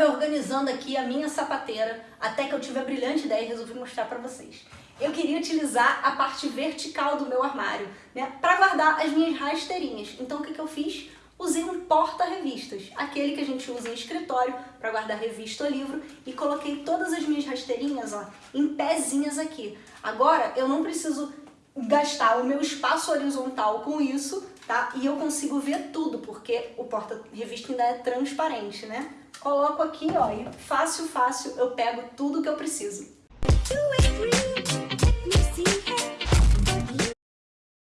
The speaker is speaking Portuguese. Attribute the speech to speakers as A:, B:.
A: reorganizando aqui a minha sapateira até que eu tive a brilhante ideia e resolvi mostrar pra vocês. Eu queria utilizar a parte vertical do meu armário, né, para guardar as minhas rasteirinhas. Então o que, que eu fiz? Usei um porta-revistas, aquele que a gente usa em escritório para guardar revista ou livro, e coloquei todas as minhas rasteirinhas ó, em pezinhas aqui. Agora eu não preciso gastar o meu espaço horizontal com isso, tá? E eu consigo ver tudo, porque o porta-revista ainda é transparente, né? Coloco aqui, ó, e fácil, fácil eu pego tudo que eu preciso.